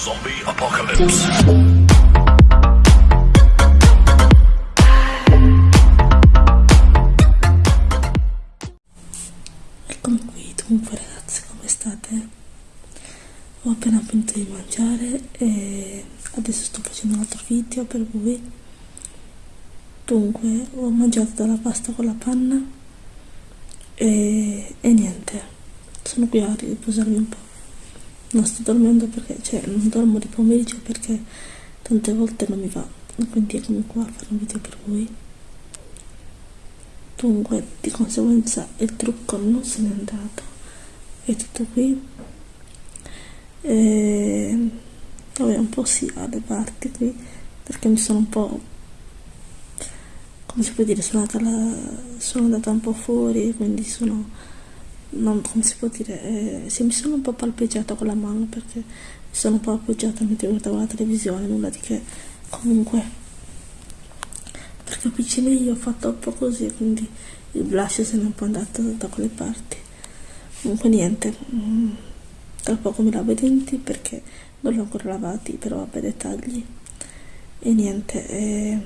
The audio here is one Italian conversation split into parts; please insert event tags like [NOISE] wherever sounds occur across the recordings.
Zombie Apocalypse. Eccomi qui, dunque ragazzi, come state? Ho appena finito di mangiare e adesso sto facendo un altro video per voi. Dunque, ho mangiato della pasta con la panna e, e niente, sono qui a riposarmi un po'. Non sto dormendo perché, cioè, non dormo di pomeriggio perché tante volte non mi va, quindi eccomi qua a fare un video per voi. Dunque di conseguenza il trucco non se n'è andato. È tutto qui. E vabbè un po' sì alle parti qui perché mi sono un po' come si può dire sono andata, la, sono andata un po' fuori quindi sono non come si può dire eh, sì, mi sono un po' palpeggiata con la mano perché mi sono un po' appoggiata mentre guardavo la televisione nulla di che. Comunque perché piccine io ho fatto un po' così quindi il blush se n'è un po' andato da quelle parti. Comunque niente mm, tra poco mi lavo i denti perché non li ho ancora lavati però vabbè dettagli. E niente eh,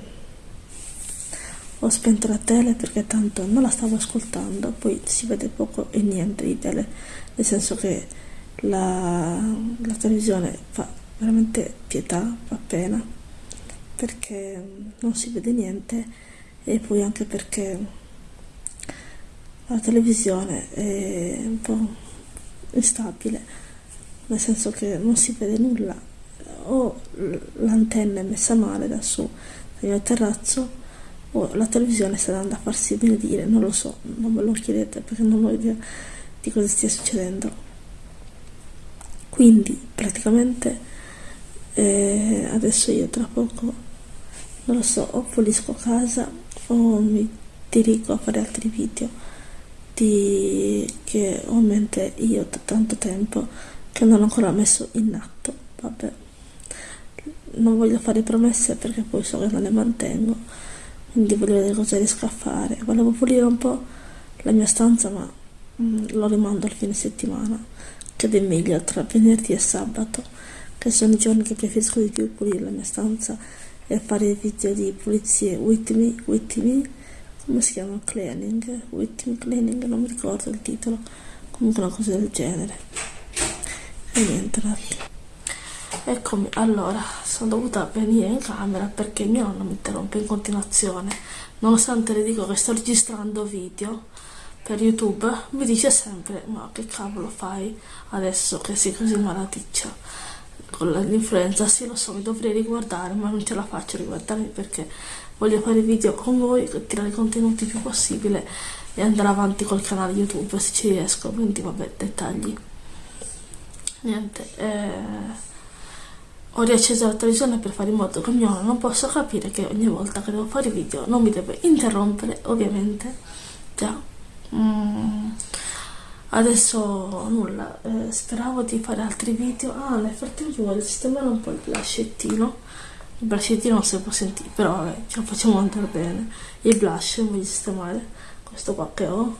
ho spento la tele perché tanto non la stavo ascoltando poi si vede poco e niente di tele nel senso che la, la televisione fa veramente pietà fa pena perché non si vede niente e poi anche perché la televisione è un po' instabile nel senso che non si vede nulla. O l'antenna messa male da su dal mio terrazzo o la televisione sta andando a farsi benedire non lo so, non me lo chiedete perché non ho idea di cosa stia succedendo. Quindi praticamente eh, adesso io tra poco non lo so o pulisco casa o mi dirigo a fare altri video di che ho in mente io da tanto tempo che non ho ancora messo in atto vabbè. Non voglio fare promesse perché poi so che non le mantengo quindi voglio vedere cosa riesco a fare. Volevo pulire un po' la mia stanza ma mm, lo rimando al fine settimana. Che è meglio tra venerdì e sabato che sono i giorni che preferisco di più pulire la mia stanza e fare video di pulizie. With me, with me come si chiama? cleaning with me cleaning, non mi ricordo il titolo. Comunque una cosa del genere. E niente ragazzi eccomi allora sono dovuta venire in camera perché mio nonno mi interrompe in continuazione. Nonostante le dico che sto registrando video per youtube mi dice sempre ma che cavolo fai adesso che sei così malaticcia? Con l'influenza, sì lo so, mi dovrei riguardare, ma non ce la faccio riguardarmi perché voglio fare video con voi, tirare i contenuti il più possibile e andare avanti col canale YouTube se ci riesco, quindi vabbè, dettagli. Niente, eh, ho riacceso la televisione per fare in modo che ognuno non possa capire che ogni volta che devo fare video non mi deve interrompere, ovviamente, già. Mm. Adesso nulla. Eh, speravo di fare altri video. Ah nel frattempo voglio sistemare un po' il blushettino il blushettino non si può sentire però vabbè ce lo facciamo andare bene. Il blush voglio sistemare. Questo qua che ho.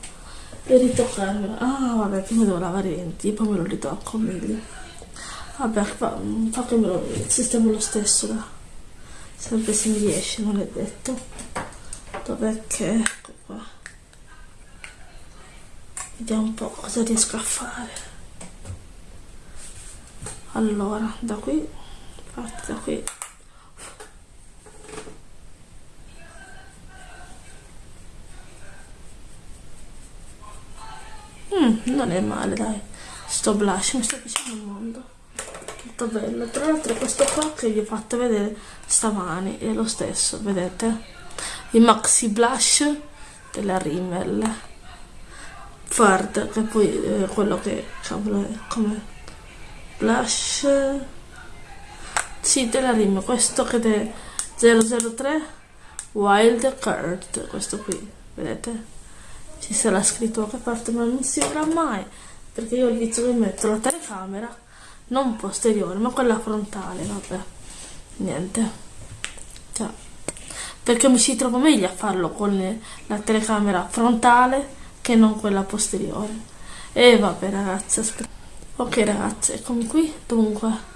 E ritoccarmelo. Ah vabbè prima devo lavare i denti poi me lo ritocco meglio vabbè fa, fa che me lo sistemo lo stesso da sempre se mi riesce non è detto. Dov'è che vediamo un po' cosa riesco a fare. Allora da qui parti da qui. Mm, non è male dai. Sto blush mi sta piacendo il mondo tutto bello. Tra l'altro questo qua che vi ho fatto vedere stamani è lo stesso vedete? Il maxi blush della Rimmel. Fard, che poi è eh, quello che cavolo è come blush. Sì della rima questo che è 003 wild card questo qui vedete? Ci sarà scritto da che parte ma non si vedrà mai perché io il vizio che metto la telecamera non posteriore ma quella frontale vabbè. Niente. Cioè, perché mi si trova meglio a farlo con la telecamera frontale che non quella posteriore. E vabbè ragazzi ok ragazzi eccomi qui. Dunque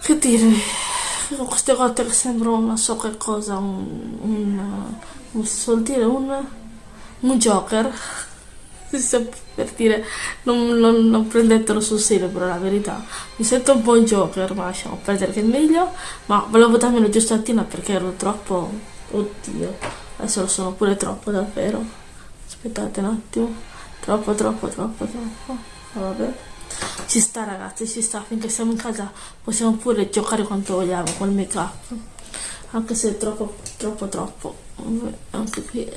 che dire con queste gote che sembrano non so che cosa un, un suol dire un, un joker per dire non, non, non, prendetelo sul serio però la verità. Mi sento un po' un joker ma lasciamo perdere che è meglio. Ma volevo darmi una giustatina perché ero troppo oddio adesso lo sono pure troppo davvero. Aspettate un attimo. Troppo troppo troppo troppo. Vabbè. Ci sta ragazzi ci sta. Finché siamo in casa possiamo pure giocare quanto vogliamo col make up anche se è troppo troppo troppo. Anche qui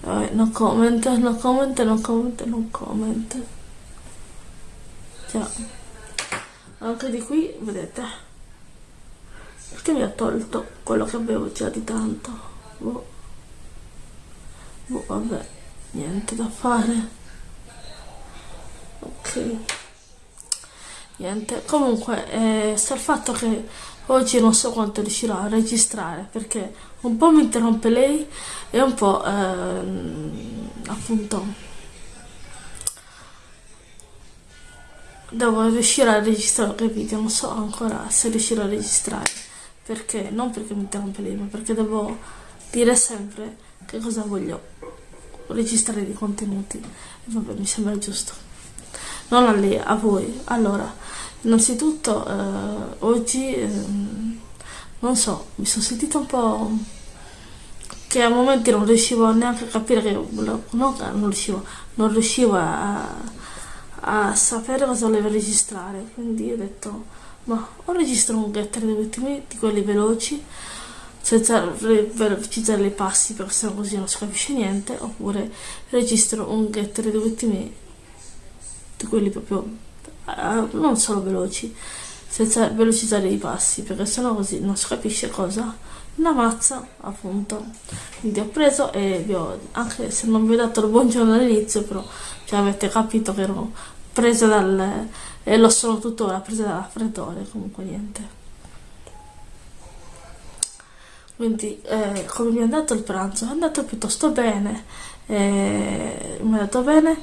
vabbè, no comment no comment no comment no comment. Già. Anche di qui vedete. Perché mi ha tolto quello che avevo già di tanto? Boh. Boh, vabbè niente da fare. Ok. Niente. Comunque eh, sta il fatto che oggi non so quanto riuscirò a registrare perché un po' mi interrompe lei e un po' ehm, appunto devo riuscire a registrare che video non so ancora se riuscirò a registrare perché non perché mi interrompe lei ma perché devo dire sempre che cosa voglio registrare di contenuti e vabbè mi sembra giusto non a lei, a voi. Allora, innanzitutto eh, oggi, eh, non so, mi sono sentita un po' che a momenti non riuscivo neanche a capire che, no, non riuscivo, non riuscivo a, a sapere cosa volevo registrare, quindi ho detto, ma o registro un getter dei ultimi, di quelli veloci, senza velocizzare i passi perché sennò così non si capisce niente, oppure registro un getter dei ultimi quelli proprio uh, non solo veloci, senza velocizzare i passi, perché sennò così non si capisce cosa. Una mazza, appunto. Quindi ho preso e vi ho, anche se non vi ho dato il buongiorno all'inizio, però cioè, avete capito che ero presa dal, e lo sono tuttora, presa dal raffreddore, comunque niente. Quindi, eh, come mi è andato il pranzo? È andato piuttosto bene, eh, mi è andato bene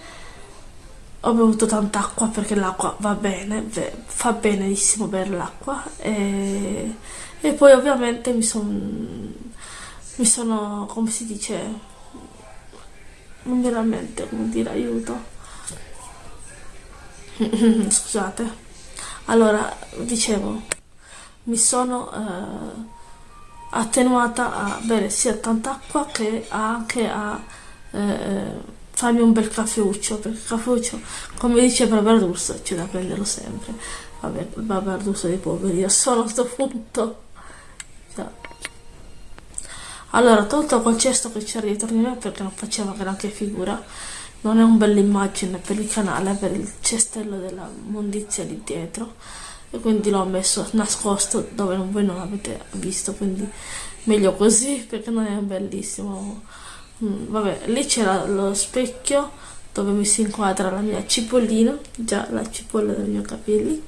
ho bevuto tanta acqua perché l'acqua va bene, fa benissimo bere l'acqua e, e, poi ovviamente mi, son, mi sono, come si dice, non mi mente come dire aiuto, [LAUGHS] scusate, allora dicevo, mi sono eh, attenuata a bere sia tanta acqua che anche a... Eh, farmi un bel caffeuccio, perché il caffeuccio, come dice Barbardus, c'è da prenderlo sempre. Vabbè, il Barbardus dei poveri, io sono a questo punto. Allora, tolto quel cesto che c'era dietro di me, perché non faceva granché figura, non è un bella immagine per il canale, per il cestello della mondizia lì dietro, e quindi l'ho messo nascosto dove voi non l'avete visto, quindi meglio così, perché non è bellissimo Mm, vabbè, lì c'era lo specchio dove mi si inquadra la mia cipollina, già la cipolla dei miei capelli,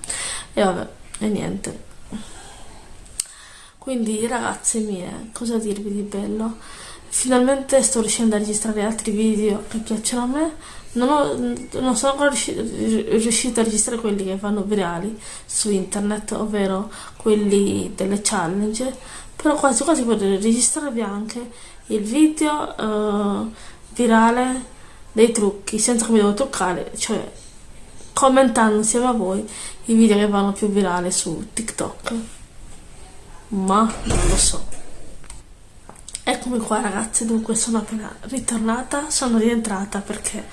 e vabbè, e niente. Quindi ragazze mie, cosa dirvi di bello? Finalmente sto riuscendo a registrare altri video che piacciono a me, non, ho, non sono ancora riuscita a registrare quelli che vanno virali su internet, ovvero quelli delle challenge, però quasi quasi potrei registrarvi anche il video uh, virale dei trucchi senza che mi devo truccare cioè commentando insieme a voi i video che vanno più virali su TikTok. Ma non lo so. Eccomi qua ragazzi. Dunque sono appena ritornata sono rientrata perché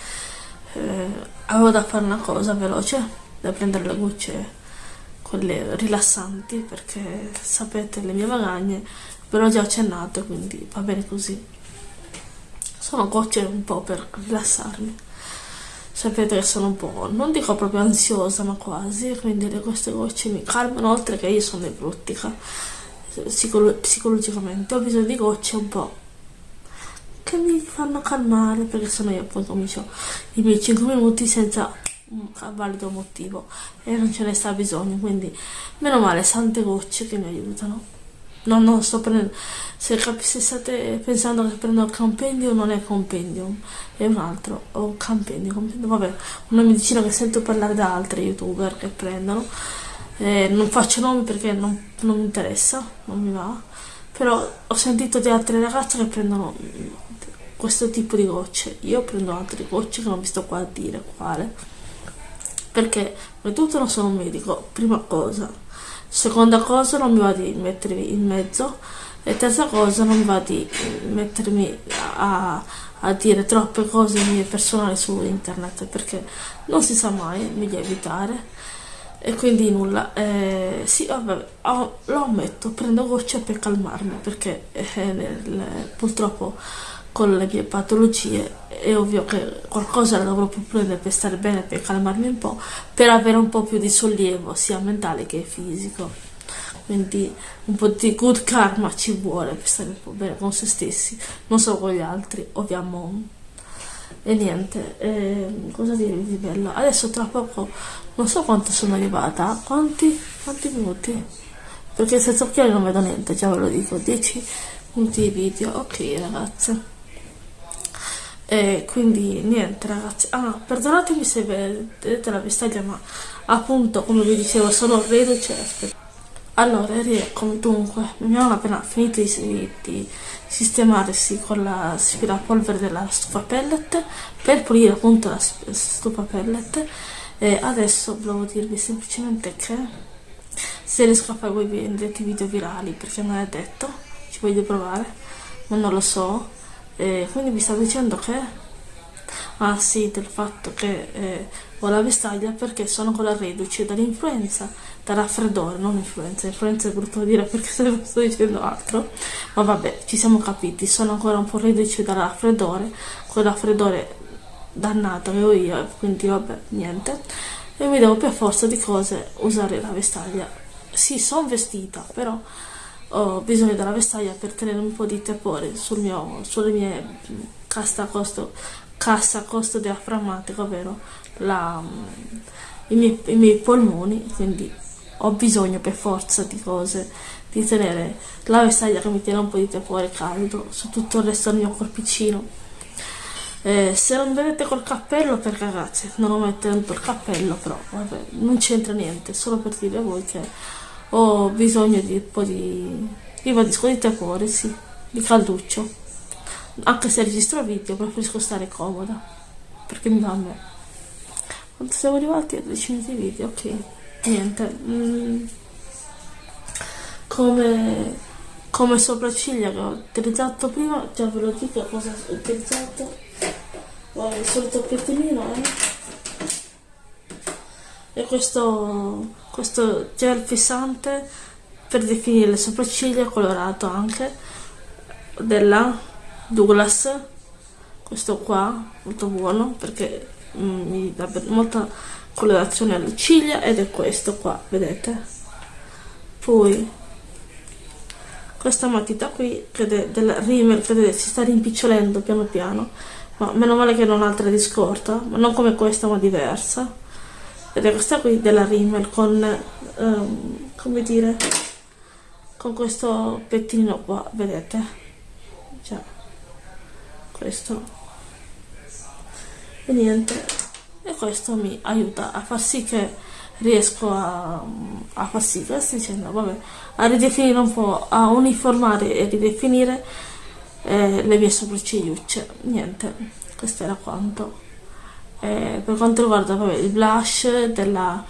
eh, avevo da fare una cosa veloce da prendere le gocce quelle rilassanti perché sapete le mie magagne ve l'ho già accennato quindi va bene così. Sono gocce un po' per rilassarmi. Sapete che sono un po' non dico proprio ansiosa ma quasi quindi queste gocce mi calmano oltre che io sono nevrottica psicolo psicologicamente. Ho bisogno di gocce un po' che mi fanno calmare perché sennò io poi comincio i miei 5 minuti senza un valido motivo e non ce ne sta bisogno quindi meno male sante gocce che mi aiutano No, no, sto prendendo. Se, se state pensando che prendo il compendium, non è compendium, è un altro. O compendium, compendium, vabbè, una medicina che sento parlare da altri youtuber che prendono. eh, non faccio nomi perché non, non mi interessa non mi va però ho sentito di altre ragazze che prendono questo tipo di gocce io prendo altre gocce che non vi sto qua a dire quale perché di tutto non sono un medico prima cosa. Seconda cosa non mi va di mettermi in mezzo. E terza cosa non mi va di mettermi a, a dire troppe cose mie personali su internet perché non si sa mai meglio evitare. E quindi nulla. Eh, sì vabbè oh, lo ammetto prendo gocce per calmarmi perché eh, nel, purtroppo con le mie patologie è ovvio che qualcosa la dovrò prendere per stare bene per calmarmi un po' per avere un po' più di sollievo sia mentale che fisico. Quindi un po' di good karma ci vuole per stare un po' bene con se stessi non solo con gli altri ovviamente e niente eh, cosa dirvi di bello? Adesso tra poco non so quanto sono arrivata quanti, quanti minuti? Perché senza occhiali non vedo niente già ve lo dico 10 minuti di video. Ok ragazze e quindi niente ragazzi. Ah perdonatemi se vedete la vestaglia ma appunto come vi dicevo sono reduce aspetta allora rieccomi dunque mi hanno appena finito di, di sistemarsi con l'aspirapolvere della stufa pellet per pulire appunto la stufa pellet. E adesso volevo dirvi semplicemente che se riesco a fare voi vendete video virali perché non è detto ci voglio provare ma non lo so e quindi vi stavo dicendo che ah sì del fatto che eh, ho la vestaglia perché sono con la reduce dall'influenza da raffreddore, non influenza, influenza è brutto dire perché sto dicendo altro, ma vabbè, ci siamo capiti, sono ancora un po' reduce da raffreddore, quel raffreddore dannato che ho io, quindi vabbè, niente, e mi devo per forza di cose usare la vestaglia. Sì, sono vestita, però ho bisogno della vestaglia per tenere un po' di tepore sul mio, sulle mie cassa costo, cassa costo diaframmatico, ovvero la, i, miei, i miei polmoni, quindi ho bisogno per forza di cose, di tenere la vestaglia che mi tiene un po' di tepore caldo su tutto il resto del mio corpicino. Eh, se non vedete col cappello, perché ragazzi, non ho mettendo il cappello, però vabbè, non c'entra niente, solo per dire a voi che ho bisogno di un po' di, io disco di tepore, sì, di calduccio. Anche se registro video, preferisco stare comoda, perché mi va a me. Quando siamo arrivati a 10 minuti di video, ok niente mm, come come sopracciglia che ho utilizzato prima già ve lo dico cosa ho utilizzato Vabbè, il solito pettinino eh? e questo questo gel fissante per definire le sopracciglia colorato anche della Douglas. Questo qua molto buono perché mm, mi dà molta colorazione alle ciglia ed è questo qua vedete? Poi questa matita qui che è del Rimmel che si sta rimpicciolendo piano piano ma meno male che non ha altra di scorta ma non come questa ma diversa questa qui della Rimmel con um, come dire con questo pettinino qua vedete? Già questo. E niente e questo mi aiuta a far sì che riesco a, a far sì che dicendo? Vabbè a ridefinire un po' a uniformare e ridefinire eh, le mie sopraccigliucce niente questo era quanto eh, per quanto riguarda vabbè, il blush della,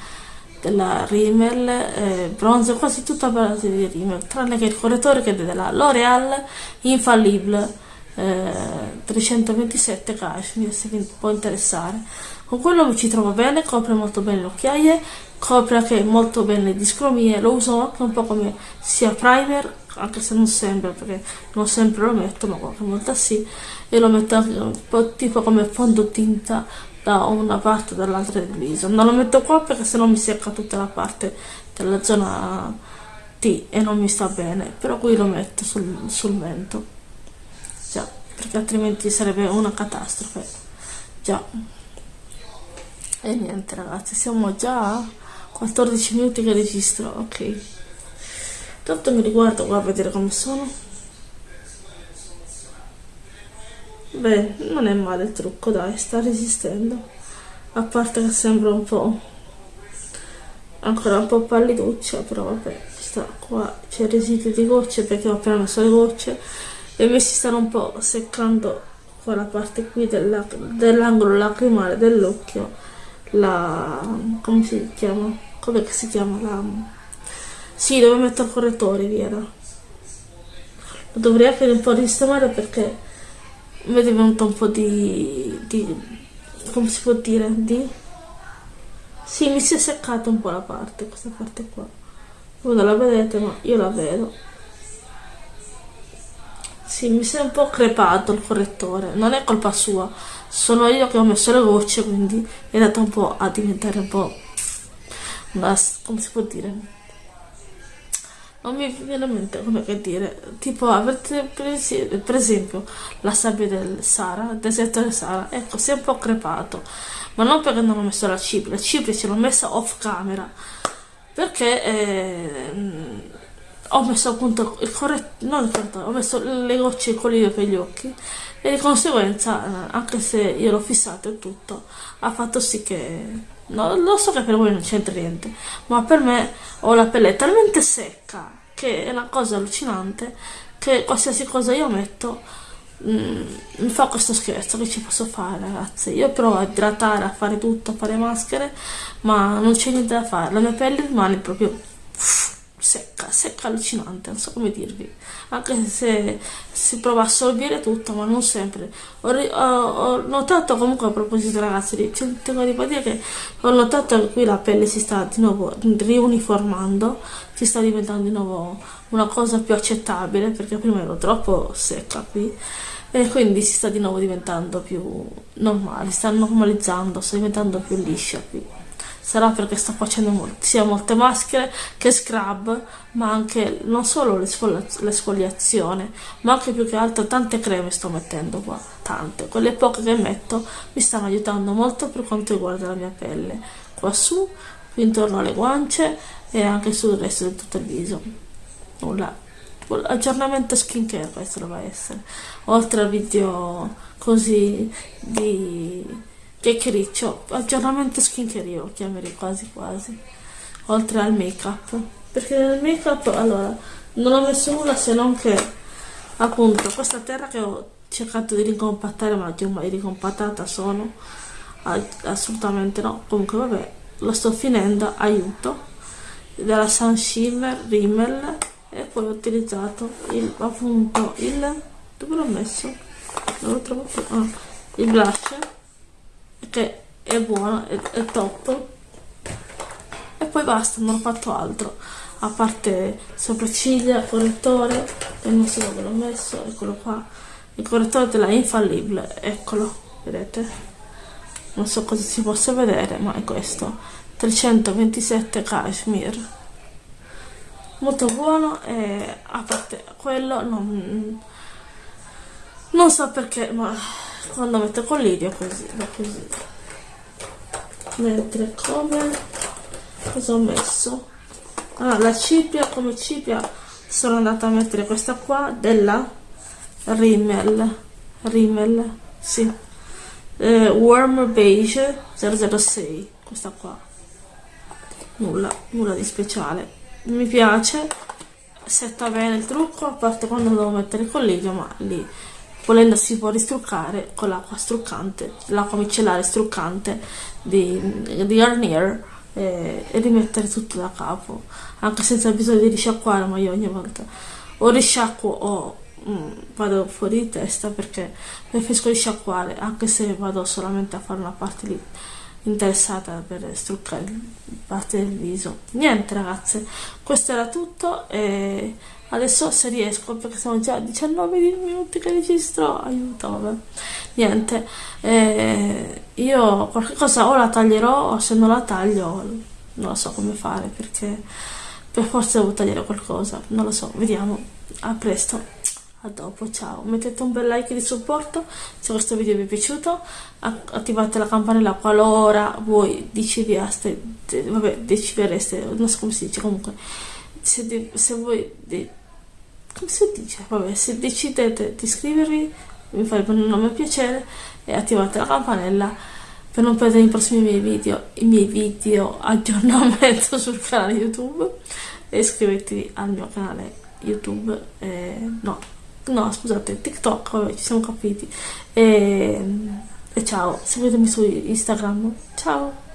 della Rimmel eh, bronzo quasi tutta a base di Rimmel tranne che il correttore che è della L'Oreal Infallible eh, 327 cashmere se vi può interessare. Con quello ci trovo bene, copre molto bene le occhiaie, copre anche molto bene le discromie, lo uso anche un po' come sia primer, anche se non sempre, perché non sempre lo metto, ma qualche volta sì, e lo metto anche un po' tipo come fondotinta da una parte o dall'altra del viso. Non lo metto qua perché sennò mi secca tutta la parte della zona T e non mi sta bene, però qui lo metto sul, sul mento, già, perché altrimenti sarebbe una catastrofe, già. E niente ragazzi siamo già a 14 minuti che registro. Ok. Tanto mi riguardo qua a vedere come sono beh non è male il trucco dai sta resistendo. A parte che sembra un po' ancora un po' palliduccia però vabbè sta qua c'è residuo di gocce perché ho appena messo le gocce e mi si stanno un po' seccando qua la parte qui dell'angolo lacrimale dell'occhio la come si chiama? Come si chiama? La sì dove metto il correttore via lo dovrei anche un po' risistemare perché mi è venuto un po' di, di come si può dire di sì mi si è seccata un po' la parte questa parte qua. Voi non la vedete ma io la vedo. Sì mi si è un po' crepato il correttore non è colpa sua sono io che ho messo le gocce quindi è andato un po' a diventare un po' una, come si può dire non mi viene in mente come che dire. Tipo avete per esempio la sabbia del Sara il deserto del Sara. Ecco si è un po' crepato. Ma non perché non ho messo la cipria la cipria ce l'ho messa off camera. Perché eh, ho messo appunto il corretto non il corretto ho messo le gocce il colino per gli occhi. E di conseguenza eh, anche se io l'ho fissato e tutto ha fatto sì che No, lo so che per voi non c'entra niente, ma per me ho la pelle talmente secca che è una cosa allucinante che qualsiasi cosa io metto mm, mi fa questo scherzo che ci posso fare ragazzi? Io provo a idratare a fare tutto a fare maschere ma non c'è niente da fare la mia pelle rimane proprio secca, secca allucinante, non so come dirvi, anche se si prova a assorbire tutto, ma non sempre. Ho, ho, ho notato comunque a proposito ragazzi, tengo di dire che ho notato che qui la pelle si sta di nuovo riuniformando, si sta diventando di nuovo una cosa più accettabile, perché prima ero troppo secca qui e quindi si sta di nuovo diventando più normale, sta normalizzando, sta diventando più liscia qui sarà perché sto facendo molt sia molte maschere che scrub ma anche non solo l'esfoliazione ma anche più che altro tante creme sto mettendo qua tante. Quelle poche che metto mi stanno aiutando molto per quanto riguarda la mia pelle. Qua su intorno alle guance e anche sul resto di tutto il viso. Nulla. Aggiornamento skincare questo doveva essere. Oltre al video così di chiacchiericcio, aggiornamento skincare lo chiamerei quasi quasi, oltre al make up, perché nel make up allora non ho messo nulla se non che appunto questa terra che ho cercato di ricompattare ma già mai ricompattata sono assolutamente no. Comunque vabbè lo sto finendo aiuto. Della Sun Shimmer Rimmel e poi ho utilizzato il appunto il dove l'ho messo? non l'ho trovato ah, il blush che è buono, è, è top. E poi basta, non ho fatto altro. A parte sopracciglia, correttore non so dove l'ho messo, eccolo qua. Il correttore della Infallibile, eccolo, vedete? Non so cosa si possa vedere ma è questo. 327 cashmere. Molto buono e a parte quello non, non so perché ma quando metto con l'idea così va così. Mentre come cosa ho messo? Ah, la cipria come cipria sono andata a mettere questa qua della Rimmel. Rimmel sì. Eh, Warm Beige 006 questa qua. Nulla nulla di speciale. Mi piace. Setta bene il trucco a parte quando devo mettere il collegio ma lì volendo si può ristruccare con l'acqua struccante, l'acqua micellare struccante di, di Garnier e, e, rimettere tutto da capo, anche senza bisogno di risciacquare, ma io ogni volta o risciacquo o mm, vado fuori di testa perché preferisco risciacquare, anche se vado solamente a fare una parte lì interessata per struccare parte del viso. Niente ragazze, questo era tutto e adesso se riesco perché sono già 19 minuti che registro aiuto vabbè. Niente eh, io qualche cosa o la taglierò o se non la taglio non lo so come fare perché per forza devo tagliare qualcosa non lo so vediamo. A presto a dopo ciao. Mettete un bel like di supporto se questo video vi è piaciuto. Attivate la campanella qualora voi decidiate vabbè decidereste non so come si dice comunque se, se voi come si dice vabbè se decidete di iscrivervi mi farebbe un nome piacere e attivate la campanella per non perdere i prossimi miei video, i miei video aggiornamento sul canale YouTube e iscrivetevi al mio canale YouTube, eh, no, no scusate, TikTok, vabbè ci siamo capiti e, e ciao, seguitemi su Instagram, ciao!